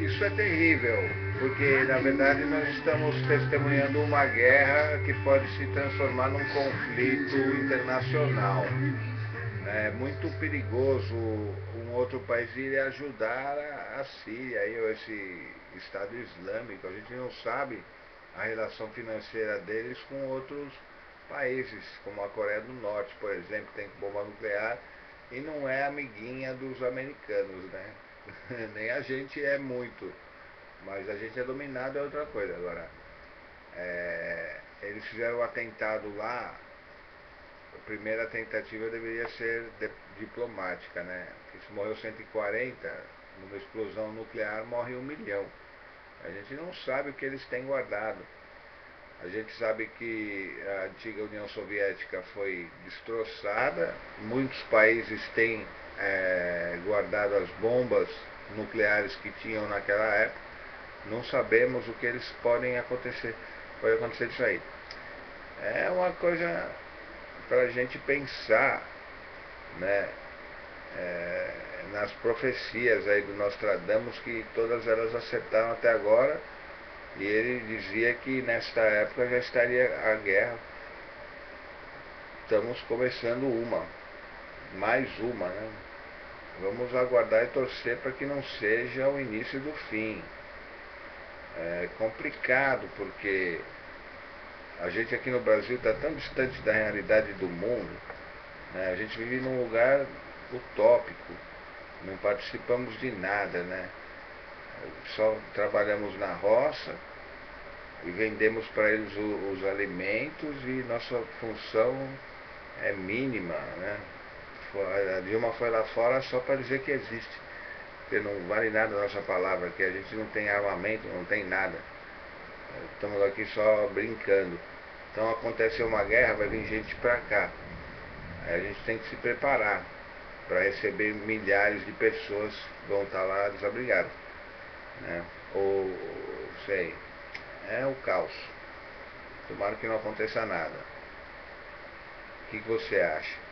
Isso é terrível, porque na verdade nós estamos testemunhando uma guerra que pode se transformar num conflito internacional. É muito perigoso um outro país ir ajudar a, Síria ou esse Estado Islâmico. A gente não sabe a relação financeira deles com outros países, como a Coreia do Norte, por exemplo, tem bomba nuclear e não é amiguinha dos americanos, né? Nem a gente é muito, mas a gente é dominado é outra coisa. Agora, é, eles fizeram o atentado lá, a primeira tentativa deveria ser de, diplomática, né? se morreu 140, numa explosão nuclear morre um milhão. A gente não sabe o que eles têm guardado. A gente sabe que a antiga União Soviética foi destroçada, muitos países têm é, guardado as bombas nucleares que tinham naquela época. Não sabemos o que eles podem acontecer, pode acontecer disso aí. É uma coisa para a gente pensar, né? É, nas profecias aí do Nostradamus, que todas elas acertaram até agora e ele dizia que nesta época já estaria a guerra. Estamos começando uma, mais uma, né? Vamos aguardar e torcer para que não seja o início do fim. É complicado porque a gente aqui no Brasil está tão distante da realidade do mundo. Né? A gente vive num lugar utópico, não participamos de nada, né? Só trabalhamos na roça, e vendemos para eles o, os alimentos e nossa função é mínima, né? A Dilma foi lá fora só para dizer que existe, porque não vale nada a nossa palavra, que a gente não tem armamento, não tem nada. Estamos aqui só brincando. Então aconteceu uma guerra, vai vir gente para cá. Aí a gente tem que se preparar para receber milhares de pessoas que vão estar lá desabrigadas. Né? Ou sei é o caos. Tomara que não aconteça nada. O que, que você acha?